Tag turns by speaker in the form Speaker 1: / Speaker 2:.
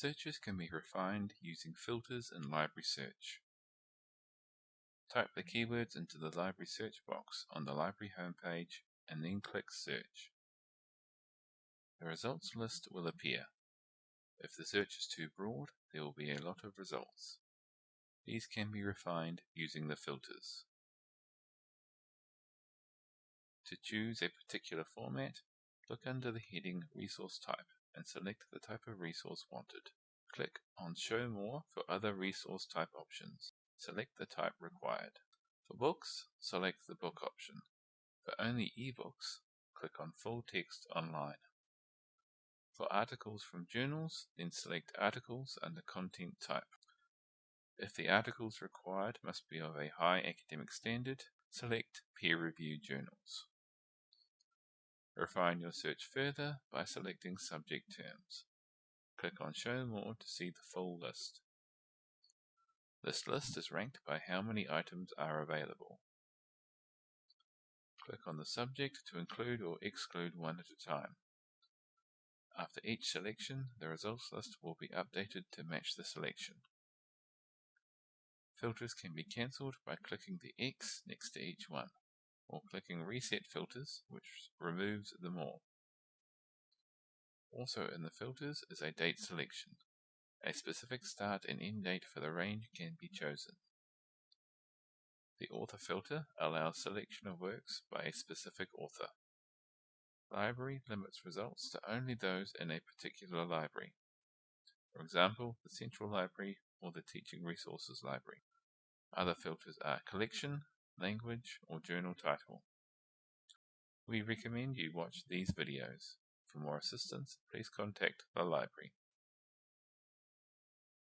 Speaker 1: Searches can be refined using filters in Library Search. Type the keywords into the Library Search box on the Library homepage and then click Search. The results list will appear. If the search is too broad, there will be a lot of results. These can be refined using the filters. To choose a particular format, look under the heading Resource Type and select the type of resource wanted. Click on Show More for other resource type options. Select the type required. For books, select the book option. For only ebooks, click on Full Text Online. For articles from journals, then select Articles under Content Type. If the articles required must be of a high academic standard, select Peer-reviewed journals. Refine your search further by selecting subject terms. Click on Show More to see the full list. This list is ranked by how many items are available. Click on the subject to include or exclude one at a time. After each selection, the results list will be updated to match the selection. Filters can be cancelled by clicking the X next to each one, or clicking Reset Filters, which removes them all. Also in the filters is a date selection. A specific start and end date for the range can be chosen. The author filter allows selection of works by a specific author. Library limits results to only those in a particular library. For example, the Central Library or the Teaching Resources Library. Other filters are collection, language, or journal title. We recommend you watch these videos. For more assistance, please contact the library.